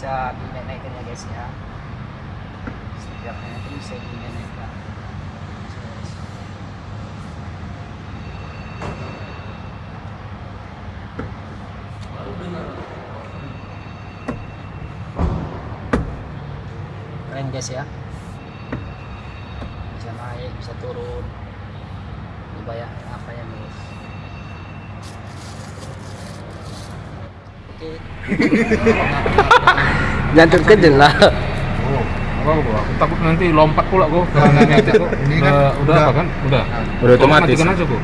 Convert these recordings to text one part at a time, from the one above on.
bisa naik-naikin ya guys ya. Setiap nanti bisa naikkan keren guys ya. Bisa naik bisa turun. Coba ya apa ya guys? Oke Jantung kecil lah. Oh, apa gua? Aku takut nanti lompat pula gua ke gua. Ini Udah, kan udah udah- apa kan? Udah. Udah otomatis. Matikan aja gua.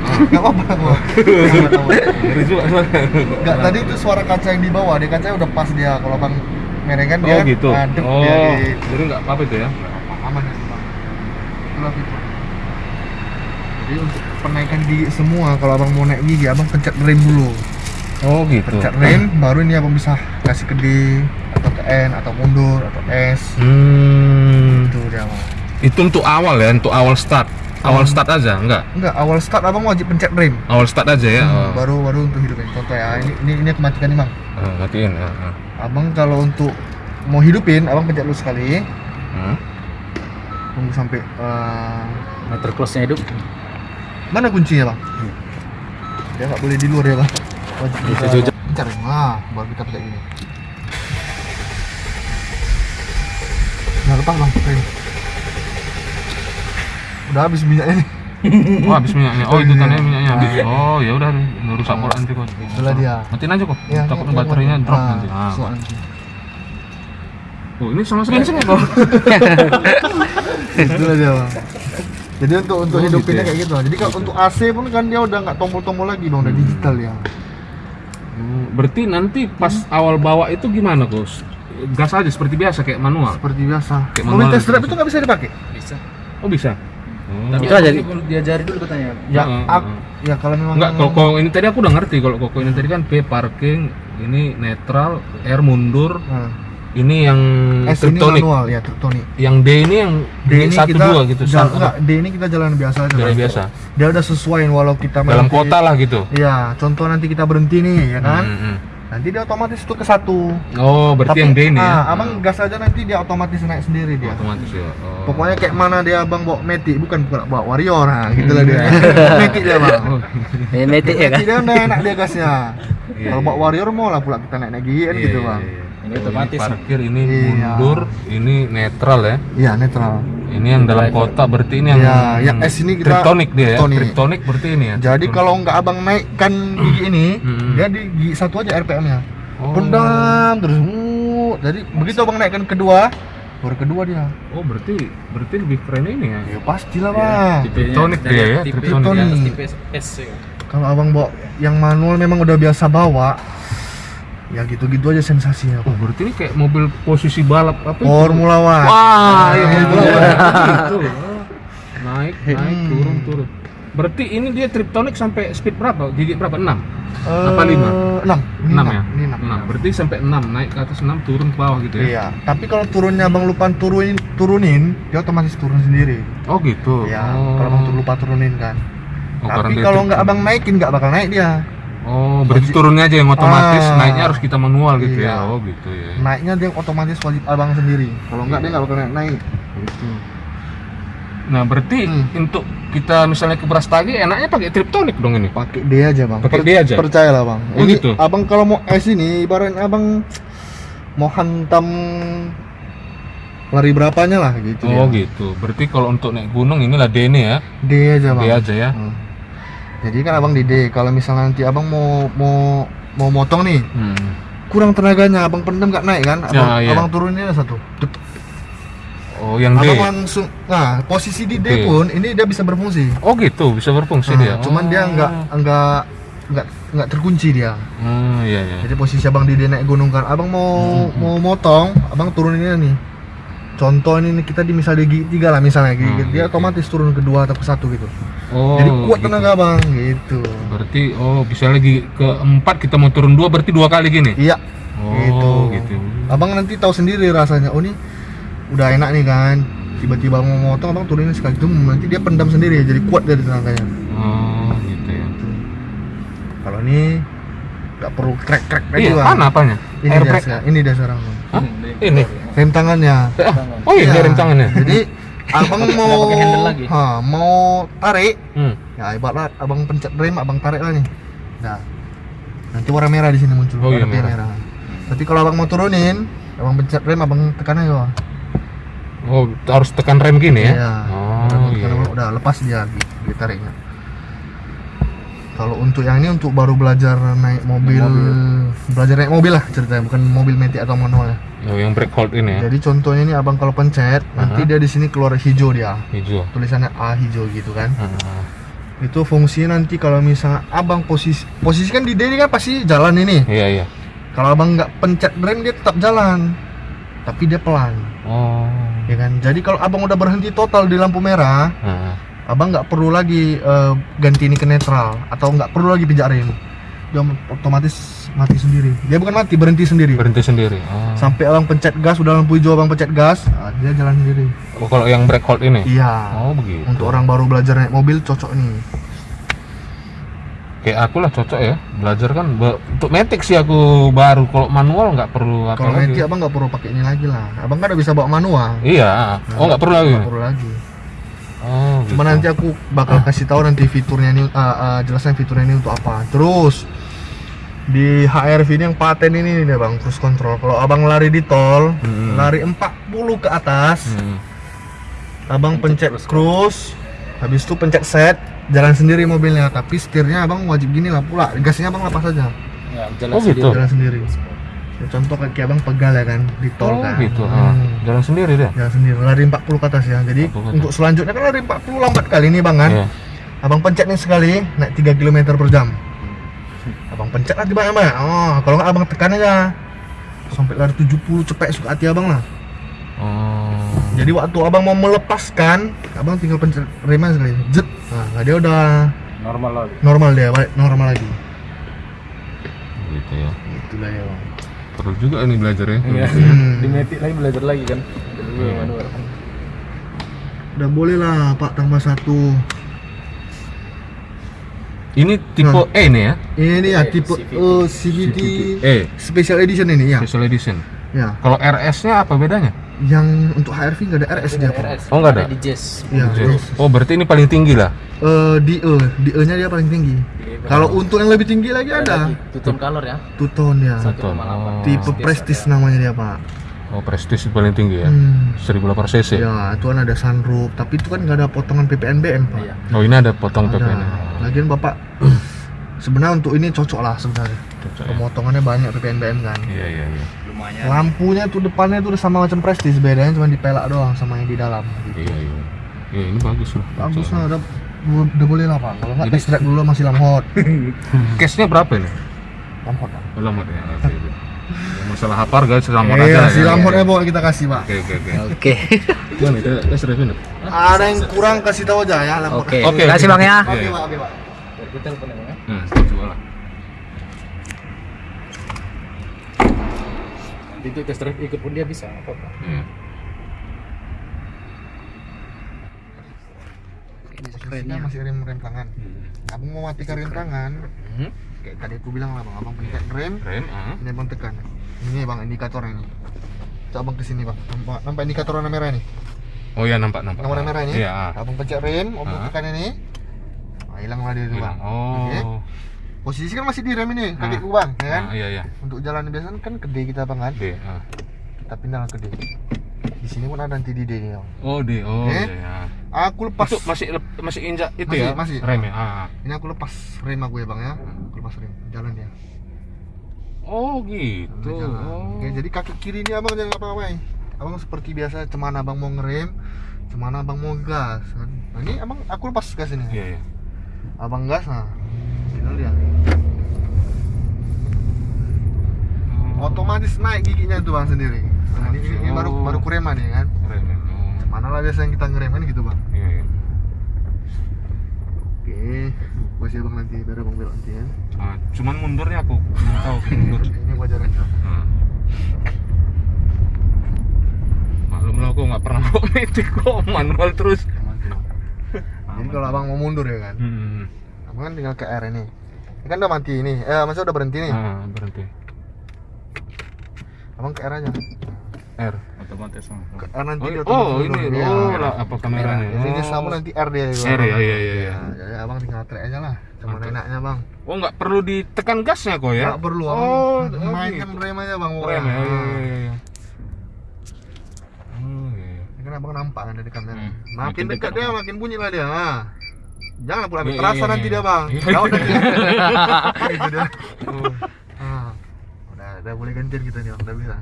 Gak apa-apa gua. Ngeri juga soalnya. Nggak, tadi itu suara kaca yang di bawah, di kacanya udah pas dia. Kalau bang mereng kan dia Oh gitu. ngadep Oh, dia di jadi nggak apa-apa itu ya? aman ya bang. Itulah fitur. Jadi untuk penaikan gigi semua, kalau abang mau naik gigi, abang pencet rem dulu. Oh gitu. Pencet rem, baru ini abang bisa kasih ke D atau ke N atau mundur atau S. Hmm. Itu dia bang. Itu untuk awal ya, untuk awal start. Awal Hmm. start aja, enggak? Enggak, awal start abang wajib pencet rem. Awal start aja ya. Hmm, Oh. baru baru untuk hidupin. Contoh ya, ini ini ini aku matikan nih bang. Ah, matiin. ah, ah. Abang kalau untuk mau hidupin, abang pencet dulu sekali. Hmm. Tunggu sampai eh, meter close nya hidup mana kuncinya bang? Dia nggak boleh di luar ya bang. Wajib Bisa kita pencet rem. Nah, baru kita pencet gini. Nah, lepas bang rem. Udah habis minyaknya nih. Oh, habis minyaknya. Oh, itu Iya. tandanya minyaknya habis. Nah. Oh, ya udah rusak pula nanti kok. Itulah dia. Matiin aja kok. Ya, Takutnya ya, ya, baterainya ya. drop Ah, nanti. Ah. nanti. Oh, ini sama sekali ya kok. Itulah dia bang. Jadi untuk untuk Oh, hidupinnya gitu ya? kayak gitu. Jadi kalau untuk AC pun kan dia udah nggak tombol-tombol lagi bang, udah digital ya. Hmm, Berarti nanti pas awal bawa itu gimana, Gus? Gas aja seperti biasa kayak manual. Seperti biasa. Kayak Mobil manual test drive gitu. itu nggak bisa dipakai. bisa Oh, bisa. Oh. tapi Itu aja, nanti perlu diajari dulu katanya Ya, ak- heeh. ya kalau memang Enggak, kalau kalau ini tadi aku udah ngerti kalau koko ini tadi kan P parking, ini netral, R mundur, Nah, ini yang S ini triptonic. manual ya triptonic. Yang D ini yang D ini satu kita dua gitu, jalan, enggak, D ini kita jalan biasa aja. Jalan biasa. Dia udah sesuaiin walau kita dalam nanti- kota lah gitu. Iya, contoh nanti kita berhenti nih, ya kan? Hmm, hmm. Nanti dia otomatis tuh ke satu. Oh, berarti yang D ini ya. ah, abang gas aja nanti dia otomatis naik sendiri dia. otomatis ya. Oh. Pokoknya kayak mana dia abang bawa metik, bukan bawa warrior, nah gitulah dia. metik dia bang. Oh, Ini metik ya kan? Dia udah enak dia gasnya. Iya, Kalau iya. bawa warrior mau lah pula kita naik naik gigi kan iya, gitu iya, bang. iya. Ini otomatis. parkir ini Iya. mundur, ini netral ya. Iya netral. Ini yang dalam kota berarti ini yang Iya, yang S ini kita triptonic dia ya. triptonic. Triptonic berarti ini ya. Jadi kalau nggak abang naikkan gigi ini, Hmm. dia di gigi satu aja RPM-nya. Oh. Pendam terus. uh, jadi begitu abang naikkan kedua, baru kedua dia. Oh, berarti berarti lebih keren ini ya. Ya pastilah bang. Triptonic dia ya, tipe, triptonic. di atas Triptonic. tipe S ya. Kalau abang bawa yang manual memang udah biasa bawa, ya gitu-gitu aja sensasinya. Oh, berarti ini kayak mobil posisi balap apa? itu? Formula One. Wah, iya Nah, Formula itu. One. Gitu. Oh. Naik, naik, Hmm. turun, turun. Berarti ini dia triptonic sampai speed berapa? Gigi berapa? 6? Eh, Apa lima? Enam. Ini 6 enam. ya? Ini enam. 6. Berarti sampai 6, naik ke atas 6, turun ke bawah gitu ya? Iya. Tapi kalau turunnya abang lupa turunin, turunin, dia otomatis turun sendiri. Oh gitu. Iya. Oh. Kalau abang lupa turunin kan. Oh, Tapi kalau nggak abang naikin nggak bakal naik dia. Oh, berarti turunnya aja yang otomatis, Ah. naiknya harus kita manual gitu Iya. ya. Oh gitu ya. Naiknya dia otomatis wajib abang sendiri. Kalau nggak dia nggak bakal naik. naik. Gitu. Nah, berarti Hmm. untuk kita misalnya ke Brastagi enaknya pakai triptonic dong ini. Pakai D aja bang. Pakai D aja? Percayalah bang. Oh, Ini gitu? Abang kalau mau S ini, ibaratnya abang mau hantam lari berapanya lah gitu. Oh dia. gitu. Berarti kalau untuk naik gunung inilah D ini ya. D aja bang. D aja ya. Hmm. Jadi kan abang di D. Kalau misalnya nanti abang mau mau mau motong nih, Hmm. kurang tenaganya, abang pendem nggak naik kan? Abang, Ya, iya. abang turunin satu. Dep. Oh, yang D. Abang langsung, nah posisi di D D. pun ini dia bisa berfungsi. Oh gitu, bisa berfungsi Nah, dia. Cuman dia Oh. nggak nggak nggak nggak terkunci dia. Hmm, iya iya. Jadi posisi abang di D naik gunung kan, abang mau Hmm, mau motong, abang turuninnya nih. Contoh ini kita di misal di gigi tiga lah misalnya, gigi Hmm, dia gitu. otomatis turun ke dua atau ke satu gitu. Oh. Jadi kuat gitu. tenaga bang, gitu. Berarti oh bisa lagi ke empat kita mau turun dua berarti dua kali gini. Iya. Oh gitu. gitu. Abang nanti tahu sendiri rasanya. Oh ini udah enak nih kan. Tiba-tiba mau motong, abang turunin sekali itu nanti dia pendam sendiri, jadi kuat dari tenaganya. Oh gitu ya. Kalau ini nggak perlu krek-krek lagi Iya, bang. mana apanya? Ini air sekarang. ini dia sekarang. Bang. Hah? Ini. Rem tangannya. Eh, oh iya, Iya. rem tangannya. Jadi abang mau ha, mau tarik, Hmm. ya ibarat abang pencet rem, abang tarik lah nih. Nah, nanti warna merah di sini muncul. Oh, iya, warna merah. Tapi kalau abang mau turunin, abang pencet rem, abang tekan aja. Bang. Oh, harus tekan rem gini ya? Iya. Oh, Abang iya. udah lepas dia di, ditariknya. Kalau untuk yang ini untuk baru belajar naik mobil, belajar naik mobil lah ceritanya, bukan mobil metik atau manual ya. Oh, yang brake hold ini ya? Jadi contohnya ini abang kalau pencet, nanti Aha. dia di sini keluar hijau dia, Hijau. tulisannya A hijau gitu kan. Ah, Itu fungsinya nanti kalau misalnya abang posisi posisi kan di D ini kan pasti jalan ini. Iya, iya. Kalau abang nggak pencet rem dia tetap jalan, tapi dia pelan, Oh. ya kan. Jadi kalau abang udah berhenti total di lampu merah, Ah. Abang nggak perlu lagi eh, ganti ini ke netral atau nggak perlu lagi pijak rem. Dia otomatis mati sendiri. Dia bukan mati, berhenti sendiri. Berhenti sendiri. Oh. Sampai abang pencet gas, udah lampu hijau abang pencet gas, ah, dia jalan sendiri. Oh, kalau yang brake hold ini? Iya. Oh, begitu. Untuk orang baru belajar naik mobil cocok nih. Kayak aku lah cocok ya. Belajar kan be- untuk metik sih aku baru. Kalau manual nggak perlu apa Kalau nanti abang nggak perlu pakai ini lagi lah. Abang kan udah bisa bawa manual. Iya. Oh, nggak perlu lagi. Nggak perlu lagi. Oh, Cuma gitu. nanti aku bakal kasih tahu nanti fiturnya ini, uh, uh, jelasnya fiturnya ini untuk apa. Terus di HRV ini yang paten ini nih bang, cruise control. Kalau abang lari di tol, Hmm. lari 40 ke atas, Hmm. abang pencet cruise, habis itu pencet set, jalan sendiri mobilnya. Tapi setirnya abang wajib gini lah pula, gasnya abang lepas aja, Ya, jalan Oh, gitu. jalan sendiri. Ya, contoh kaki abang pegal ya kan, di tol Oh, kan. gitu. Ah, Hmm. Jalan sendiri deh. Jalan sendiri, lari 40 ke atas ya. Jadi 40 ke atas. untuk selanjutnya kan lari 40 lambat kali nih bang kan. Iya. Abang pencet nih sekali, naik 3 km per jam. Abang pencet nanti banyak banyak. Oh, kalau nggak abang tekan aja. Sampai lari 70 cepet suka hati abang lah. Oh. Jadi waktu abang mau melepaskan, abang tinggal pencet remnya sekali. Jet. Nah, dia udah normal lagi normal dia, balik normal lagi. Gitu ya. Itulah ya bang. Perlu juga ini belajar ya. Iya. Hmm. di metik lagi belajar lagi kan Iya. Udah boleh lah Pak tambah satu. Ini tipe E nih ya. Ini ya Eh, tipe CVT. eh, CVT E. Special Edition ini ya. Special Edition. Ya. Kalau RS-nya apa bedanya? Yang untuk HRV nggak ada RS dia Pak. RS Oh, nggak ada? di Jazz yes. Oh, berarti ini paling tinggi lah. Eh, di E, di E-nya dia paling tinggi. Kalau untuk yang lebih tinggi lagi ada. tutun color ya Tuton ya. Satu. 1,8 Tipe Prestige namanya dia, Pak. Oh, Prestige itu paling tinggi ya. Hmm. 1800 cc. Ya, itu kan ada sunroof, tapi itu kan nggak ada potongan PPNBM, Pak. iya Oh, ini ada potong Ada. PP-nya. Lagian Bapak sebenarnya untuk ini cocok lah sebenarnya. Cocok ya. Pemotongannya banyak PPNBM kan. Iya, iya, iya. lumayan Lampunya tuh depannya tuh udah sama macam Prestige, bedanya cuma dipelak doang sama yang di dalam. Gitu. Iya, iya. Iya, ini bagus loh. Bagus lah, udah, udah boleh lah Pak. Kalau nggak test drive dulu masih lamhot. Case-nya berapa ini? lamhot. Pak. Oh, lambat ya. Oke. Ya, masalah hapar guys, lambat Eh, aja. si ya. lamhotnya bawa kita kasih Pak. Oke, oke, oke. Oke. Gimana itu? Tes drive ini? Ada yang kurang kasih tahu aja ya lamhot. Oke. Oke, Terima kasih oke. Bang ya. Oke, Iya. Pak, oke, Pak. Kita telepon ya Bang, ya Nah, coba lah. itu test drive ikut pun dia bisa apa apa Iya. Kita masih rem rem tangan. Abang mau matikan rem tangan, Hmm. kayak tadi aku bilang lah bang, abang pencet rem, Rem, ah. ini abang tekan. Ini bang indikatornya ini. Coba abang ke sini bang, nampak, nampak indikator warna merah ini. Oh iya nampak nampak. Warna merah ini. Iya. ah. Abang pencet rem, abang Ah. tekan ini. Nah, hilang lah dia itu bang. Oh. Oke. Posisi kan masih di rem ini, Ah. kakiku bang, ya kan? Ah, iya iya. Untuk jalan biasa kan ke D kita bang kan? D. ah. Kita pindah ke D. Di sini pun ada nanti di D nih bang. Oh D. Oh Oke. iya. iya. Aku lepas. Itu masih lep- masih injak itu Masih, ya? masih. Rem ya. Ah. Ini aku lepas rem aku ya bang ya. Aku lepas rem, jalan dia. Oh gitu. Oh. Oke, jadi kaki kiri ini abang jangan apa-apain. Abang seperti biasa, cemana abang mau ngerem, cemana abang mau gas. kan. Nah, ini abang aku lepas gas ini. Iya iya. Abang gas, nah, tinggal dia. Otomatis naik giginya tuh bang sendiri. Nah, ini, ini baru Oh. baru kurema nih kan. Rem ya. Oh. Mana lah biasa yang kita ngerem kan gitu bang. Iya iya. Oke, kasih abang nanti biar abang belok nanti ya. Ah, cuman mundurnya aku belum tahu mundur. Ini wajar aja. Ah. Maklum lah aku nggak pernah bawa metik kok manual terus. Jadi kalau abang mau mundur ya kan, Hmm. abang kan tinggal ke R ini. Ini kan udah mati ini, eh maksudnya udah berhenti nih. Ah, berhenti. abang ke R aja R. Otomatis. ke R nanti Oh, dia oh ini. Iya. oh lah, apa kameranya? jadi dia Oh. sama nanti R dia gitu. R ya, iya iya iya. Ya, jadi abang tinggal track aja lah cuma Oke. enaknya bang Oh nggak perlu ditekan gasnya kok ya? nggak perlu Oh, abang oh mainkan gitu. rem aja bang Rem ya, iya, iya, iya. Oh iya. Ini kan abang nampak kan dari kamera Hmm, makin makin dekat dekat, dia Bang. makin bunyi lah dia ah. jangan pula Iya, terasa iya, nanti iya. dia bang Iya. Jauh nanti gitu dia Oh. Ah. udah udah boleh gantian kita nih bang udah bisa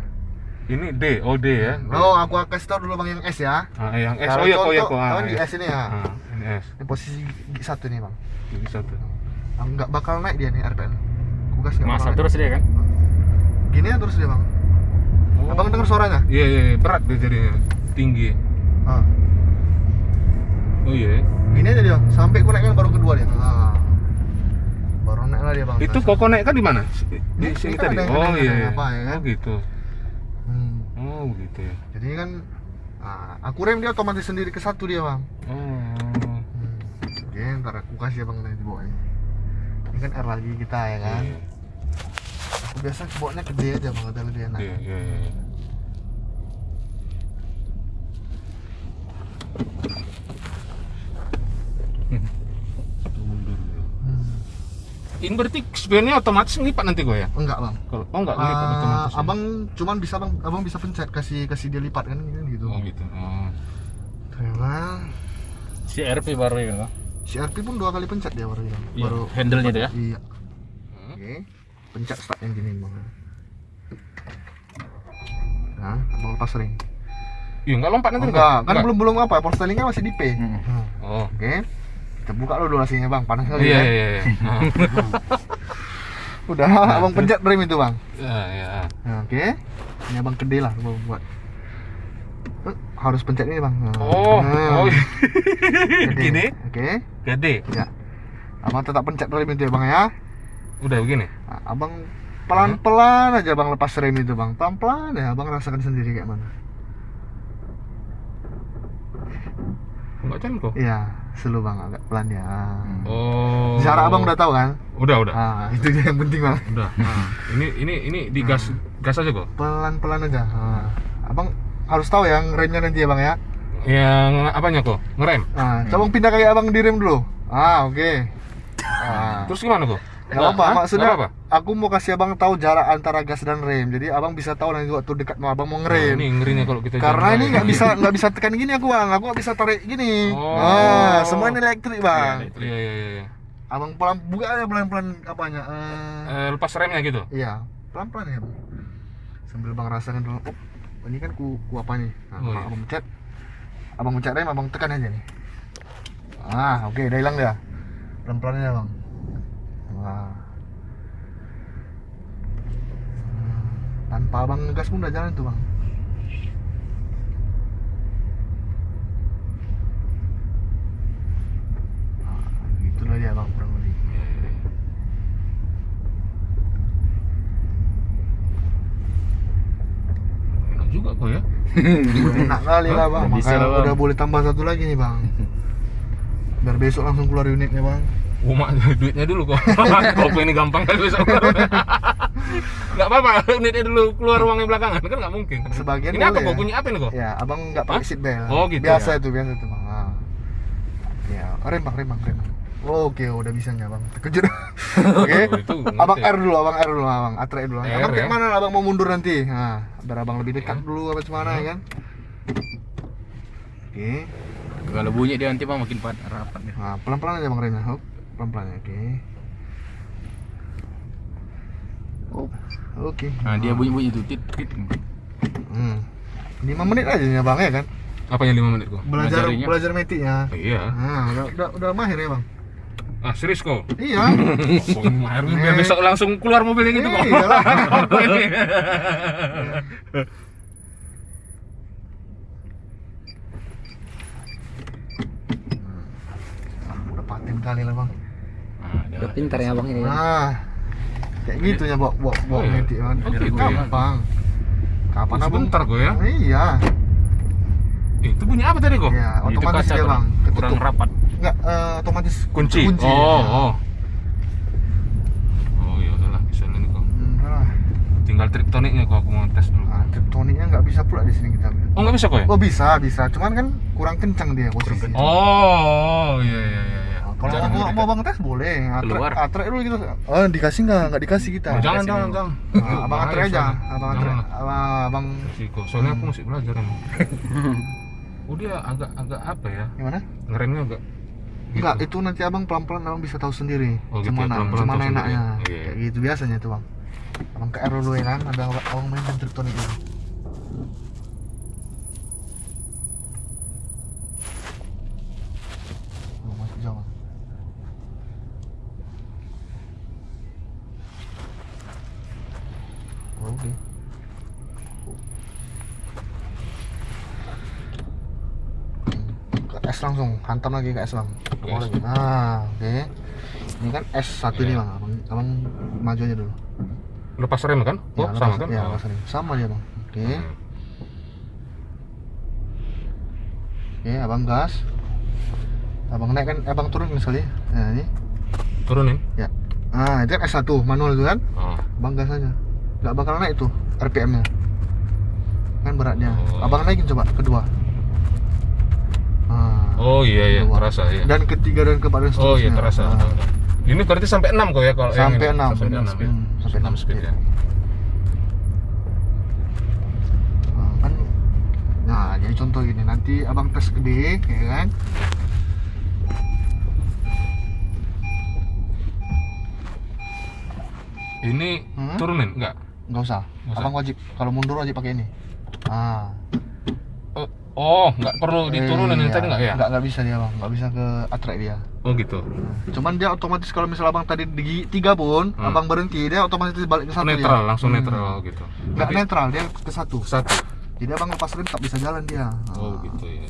Ini D, oh D ya. oh aku kasih tau dulu bang yang S ya Ah, yang S. Kalau Oh iya kok ya contoh, kok. Ah, kan di iya. S ini ya Ah, ini S. ini posisi gigi satu nih bang Ini satu. Ah, nggak bakal naik dia nih RPM aku gas nggak Masa naik. terus dia kan? gini ya terus dia bang Oh. abang dengar suaranya Iya iya iya, berat dia jadinya. Tinggi. Ah. Oh iya. gini aja dia sampai ku kan baru kedua dia ah. baru naik lah dia bang Itu kok naik kan di mana? Di Ini sini kan tadi. ada yang Oh iya. apa ya kan? Oh gitu. hmm. Oh begitu ya. jadi kan ah, aku rem dia otomatis sendiri ke satu dia bang Oh. hmm. oke ntar aku kasih abang nanti bawa ini ini kan R lagi kita ya kan Iya aku biasa bawanya ke D aja bang udah lebih enak iya iya. iya. Itu mundur. hmm. Ini berarti spionnya otomatis ngelipat nanti gue ya? enggak bang Kalau oh enggak ngelipat Ah, otomatis. ya? abang cuman bisa bang abang bisa pencet kasih kasih dia lipat kan gitu Oh gitu. Oh. Memang Si RP baru ya kan? si RP pun dua kali pencet dia baru bilang. Iya, baru handle-nya itu ya? iya Hmm. oke pencet start yang gini bang nah abang lepas ring Iya enggak lompat nanti enggak kan belum belum apa power stylingnya masih di P Hmm. Nah, Oh. oke kita buka dulu durasinya bang panas kali Iya ya iya iya. Ah. udah abang pencet rem itu bang Iya iya. nah, oke ini abang gede lah abang buat Eh, harus pencet ini bang Nah, Oh, nah, oh. gede. Gini? oke Gede. ya abang tetap pencet rem itu ya bang ya Udah begini. Nah, abang pelan-pelan aja bang lepas rem itu bang pelan-pelan ya abang rasakan sendiri kayak mana Enggak jalan kok. iya slow bang agak pelan ya Oh. cara abang udah tahu kan Udah udah. ah itu dia yang penting bang Udah. Ah. Ini ini ini digas gas aja kok. pelan-pelan aja ah. abang harus tahu yang remnya nanti ya bang ya Yang apanya kok? Ngerem. ah coba bang pindah kayak abang di rem dulu ah oke ah. Terus gimana kok? Nggak apa, Hah? maksudnya Nggak apa? aku mau kasih abang tahu jarak antara gas dan rem. Jadi abang bisa tahu nanti waktu dekat mau abang mau Nah, ngerem. ini ngerinya kalau kita Karena ini raya. nggak bisa nggak bisa tekan gini aku bang, aku nggak bisa tarik gini. Oh. Ah, semua ini elektrik bang. Iya iya iya. iya. Abang pelan buka aja pelan pelan apanya. Eh, Eh, lepas remnya gitu. iya, pelan pelan ya bang. Sambil bang rasakan dulu. Oh, ini kan ku, ku apa nih? Nah, Oh, abang, iya. abang pencet, abang pencet rem, abang tekan aja nih. Ah, oke, udah hilang dia. Pelan pelan aja bang. Wah. Tanpa abang ngegas pun udah jalan tuh bang. Nah, Itulah dia bang kurang lebih. Iya, iya, iya. Enak juga kok ya. Enak kali lah bang. Bisa Makanya lah, Bang. udah boleh tambah satu lagi nih bang. Biar besok langsung keluar unitnya bang. Oh, mak, duitnya dulu kok. Kok ini gampang kali besok. Enggak apa-apa, unitnya dulu keluar uangnya belakangan kan nggak mungkin. Sebagian ini apa boleh kok? ya. Bunyi apa ini kok? Ya, abang nggak pakai seat belt. Oh, gitu Biasa ya. itu, biasa itu bang. Ah. Ya, rem bang, rem bang, rem. bang. Oh, Oke, udah bisa nya bang. Terkejut. Oke. Oh, itu ngerti. abang R dulu, abang R dulu, abang atre dulu. R, abang kayak ya. mana abang mau mundur nanti? Nah, biar abang lebih dekat dulu apa gimana ya kan? Oke. Kalau bunyi dia nanti bang makin rapat dia. Nah, pelan-pelan aja bang remnya. Hop. Pelan-pelan ya, oke. Oh. Oke. Nah dia bunyi-bunyi tuh tit tit. Hmm. 5 menit aja ya bang ya kan? Apanya 5 menit kok? Belajar Ngajarinya. belajar metiknya. Iya. Nah, udah, udah, udah mahir ya bang. Ah, serius kok? Iya. Oh, ini mahir biar besok langsung keluar mobilnya gitu kok. Iya lah. Ah, udah paten kali lah bang. Ah, ada. Udah pintar ya bang ini. ya. Nah, kayak gitu ya bawa bawa bawa Oh, iya. bang. Oh, ya. gampang. Kapan Oh, abang? sebentar kok ya. Iya. Eh, itu bunyi apa tadi kok? Ya, otomatis dia kurang, bang. kurang Ketutup. rapat. Enggak, eh, otomatis Kunci. kunci. Oh, Ya. oh. Oh, ya udahlah, bisa nih kok. Hmm, lah. Tinggal triptoniknya kok aku mau tes dulu. triptoniknya nggak bisa pula di sini kita Oh nggak bisa kok ya? oh bisa bisa cuman kan kurang kencang dia posisi Oh iya iya iya. Kalau mau, dekat. mau bang tes boleh atrek, Keluar. atrek dulu gitu oh dikasih nggak nggak dikasih kita jangan jangan dulu. jangan. Nah, abang atrek aja abang atrek Jangan. abang, abang Resiko. Soalnya aku masih belajar ini. Oh dia agak agak apa ya? gimana Ngeremnya agak. Enggak, itu nanti abang pelan-pelan abang bisa tahu sendiri Oh, gitu ya, Cemana, pelan-pelan cemana tahu sendiri. enaknya Iya. Kayak gitu biasanya tuh bang Abang ke dulu ya kan, abang, abang main triptonik dulu Oh, masih jauh Bang. Oh, Oke ke S langsung hantam lagi ke S bang Ke Bawa S. lagi nah oke ini kan S satu ini Iya. bang abang, abang maju aja dulu Lepas rem kan? Oh Ya, sama lepas- kan? ya, Oh. lepas rem. sama dia bang oke Hmm. oke abang gas abang naik kan abang turun misalnya nah ini Turunin. ya ah itu kan S1 manual itu kan Oh. abang gas aja nggak bakal naik tuh RPM nya kan beratnya Oh. abang naikin coba kedua ah. Oh iya iya Kedua. terasa ya. dan ketiga dan keempat dan Oh iya seterusnya. terasa. Ah. Ini berarti sampai 6 kok ya kalau yang Sampai ini? 6. Sampai 6 ya. Hmm, sampai 6 6 speed ya. Nah, kan nah jadi contoh gini nanti abang tes ke D ya kan Ini Hmm? turunin enggak? nggak usah Nggak usah. abang wajib kalau mundur wajib pakai ini ah Oh, nggak perlu diturunin yang Iya, tadi nggak ya? nggak nggak bisa dia bang nggak bisa ke atrek dia Oh gitu. cuman dia otomatis kalau misal abang tadi di tiga pun Hmm. abang berhenti dia otomatis balik ke satu netral, dia. langsung Hmm. netral gitu. nggak netral dia ke satu satu. jadi abang lepas rem tak bisa jalan dia Oh gitu ya.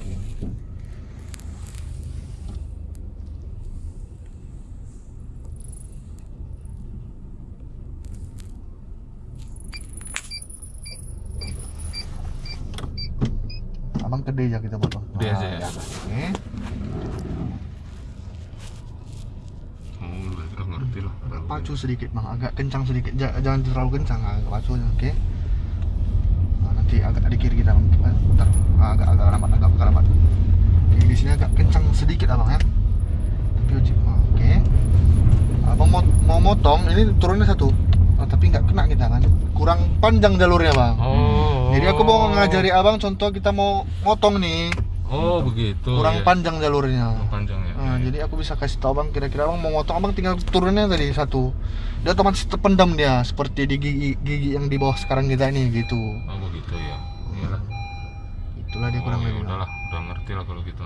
D aja kita buat bang D aja ya. oke Oh, udah ngerti lah. pacu sedikit bang agak kencang sedikit. Ja- jangan terlalu kencang agak pacu aja oke. Nah, nanti agak di kiri kita bang Eh, bentar. Ah, agak agak lambat agak agak lambat. Jadi di sini agak kencang sedikit abang ya. Tapi Ah, oke. Abang mau mau motong ini turunnya satu. Ah, tapi nggak kena kita kan. Kurang panjang jalurnya bang. Oh. Jadi aku mau ngajari abang contoh kita mau motong nih Oh begitu. kurang ya. panjang jalurnya Oh, panjang ya. Nah, jadi aku bisa kasih tahu bang kira-kira abang mau motong abang tinggal turunnya tadi satu dia otomatis terpendam dia seperti di gigi, gigi yang di bawah sekarang kita ini gitu Oh begitu ya. Iyalah. itulah dia kurang oh, ya lebih Bang. udahlah, udah ngerti lah kalau gitu.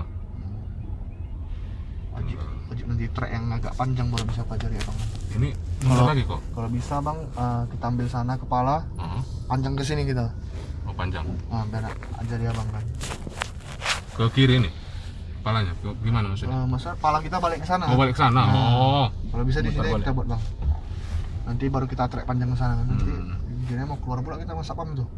wajib wajib nanti trek yang agak panjang baru bisa pelajari abang Ini mundur Kalau- lagi kok. kalau bisa bang eh, kita ambil sana kepala Oh, panjang ke sini kita oh panjang. nah, biar ajari abang kan Ke kiri nih. Kepalanya. Ke, gimana maksudnya? Eh, masa kepala kita balik ke sana Oh balik ke sana. Nah. Oh. kalau bisa di sini balik. kita buat bang nanti baru kita trek panjang ke sana nanti Hmm. mau keluar pula kita masak pam tuh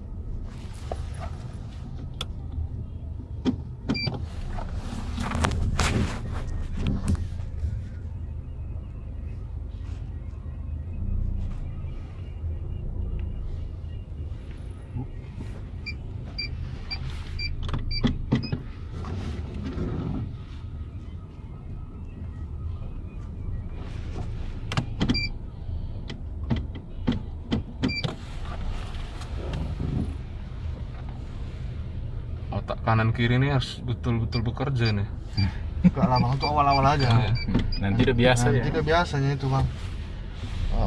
Kanan kiri ini harus betul-betul bekerja nih. lah bang untuk awal-awal aja Iya. Nanti udah biasa nah, ya. Nanti biasanya itu bang.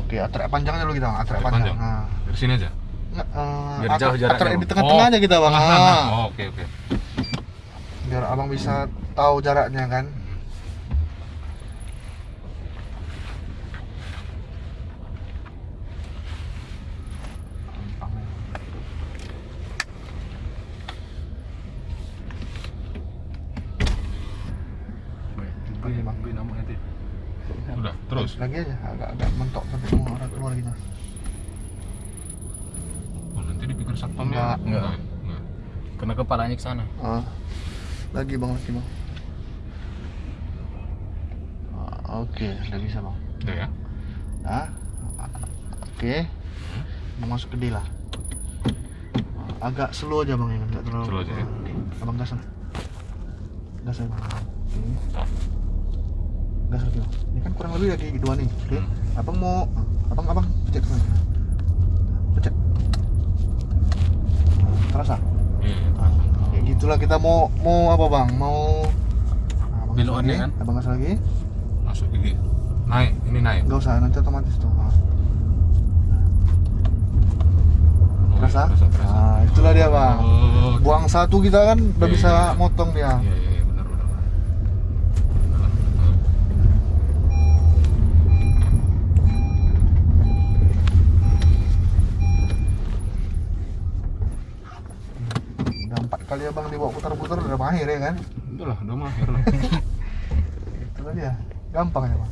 Oke, atrek panjangnya dulu kita bang, atrek panjang. panjang. Nah, Dari sini aja. nggak, eh, Biar jauh jaraknya, atrek Bang. di tengah-tengah aja kita bang. Nah, Ah, nah. Oh, oke oke. Biar abang bisa tahu jaraknya kan. Lagi bang. Udah, terus. Lagi aja, agak-agak mentok sampai semua orang keluar kita. Oh, nanti dipikir satpam Enggak. ya? Enggak. Enggak. Kena kepalanya ke sana. Ah, lagi bang, lagi bang. Ah, Oke, udah bisa bang. Udah ya. Nah, oke. Mau masuk ke D lah. agak slow aja bang ya nggak terlalu Slow aja, ya. Abang gas lah gas aja bang Oke. Lagi bang ini kan kurang lebih lagi dua nih oke Hmm. abang mau abang abang pencet ke sana pencet terasa Iya. Nah, kayak gitulah kita mau mau apa bang mau nah, abang Belokannya lagi. kan? abang gas lagi Masuk gigi. Naik, ini naik. nggak usah nanti otomatis tuh Nah. Oh, terasa? Terasa, terasa. nah itulah dia bang Oh, buang satu kita kan udah Iya, bisa iya. motong dia Iya, iya, iya, benar, benar. benar. udah empat kali abang dibawa putar-putar udah mahir ya kan Udah lah, udah mahir lah. itu lah dia gampang ya bang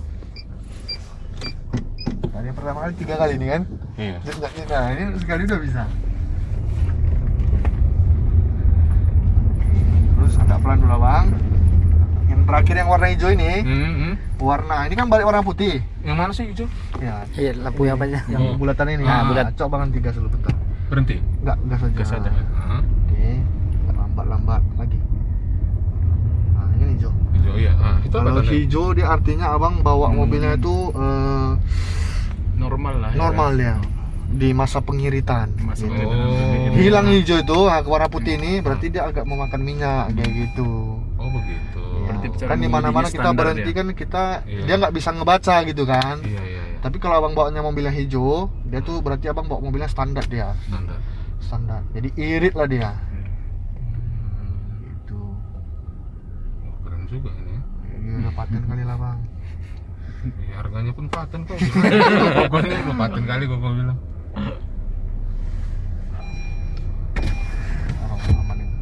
kali yang pertama kali tiga kali nih kan Iya. Nah ini sekali udah bisa terus agak pelan dulu bang yang terakhir yang warna hijau ini Hmm, hmm. warna ini kan balik warna putih Yang mana sih hijau? ya Iya, lampu yang aja? yang bulatan ini Ah, nah, bulat. coba banget tiga dulu bentar Berhenti. enggak gas aja Gas aja. Hah? oke lambat-lambat lagi nah ini hijau Hijau iya. Ah, itu Kalau hijau dia artinya abang bawa Hmm. mobilnya itu eh, Normal lah. ya. normal ya di masa pengiritan. Masa gitu. pengiritan. Oh. Hilang hijau itu warna putih ini berarti dia agak memakan minyak kayak gitu. Oh, begitu. Berarti cara kan di mana-mana kita berhenti dia. kan kita Iya. dia nggak bisa ngebaca gitu kan. Iya, iya, iya. Tapi kalau abang bawanya mobilnya hijau, dia tuh berarti abang bawa mobilnya standar dia, Standar. standar. Jadi irit lah dia. Hmm. Gitu. Oh, keren juga ini. Ya. Udah paten kali lah bang. Ya, harganya pun paten kok. Udah paten kali gua bilang. Oh, aman ini.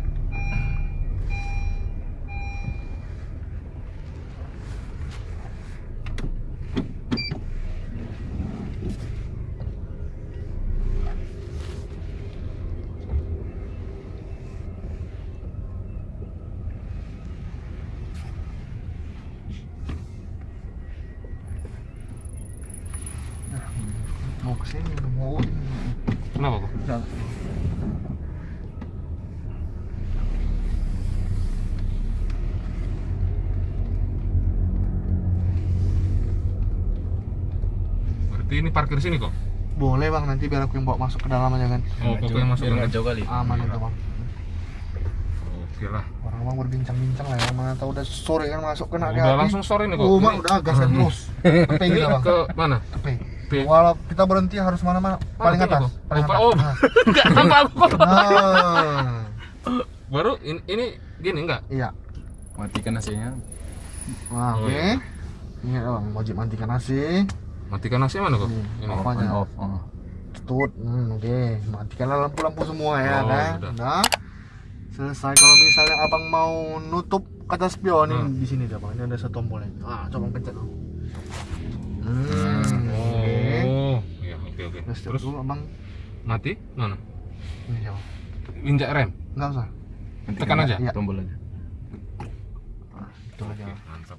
Nah, mau ke sini udah mau Kenapa kok? Udah. Berarti ini parkir sini kok? Boleh bang, nanti biar aku yang bawa masuk ke dalam aja kan Oh, kok yang masuk Biar nggak kan? jauh kali. Aman itu bang Oke lah. Orang bang berbincang-bincang lah ya, mana tahu udah sore kan masuk kena Udah hati. langsung sore nih kok. Oh bang, udah gas terus Tepe Ini kita bang, ke mana? tepe. Walau kita berhenti harus mana-mana, paling atas. Paling Oh, atas oh. Nah. Enggak nampak aku kok. Nah, Baru ini, ini gini enggak? iya Matikan AC-nya. Nah, Oh, oke iya. Ini bang, wajib matikan AC Matikan AC mana kok? Ini, Ini. apa aja? On off. Oh. Tutut, hmm, oke Matikanlah lampu-lampu semua ya Oh, kan udah. Udah Selesai, kalau misalnya abang mau nutup kaca spion ini Hmm. di sini dah bang, ini ada satu tombolnya Ah, coba pencet dong Hmm, Oh. oke Iya, oke oke. Terus, Terus dulu abang mati? Mana? ini ya bang Injak rem. Enggak usah Tekan aja. Iya. Tombol aja. Nah, itu aja mantap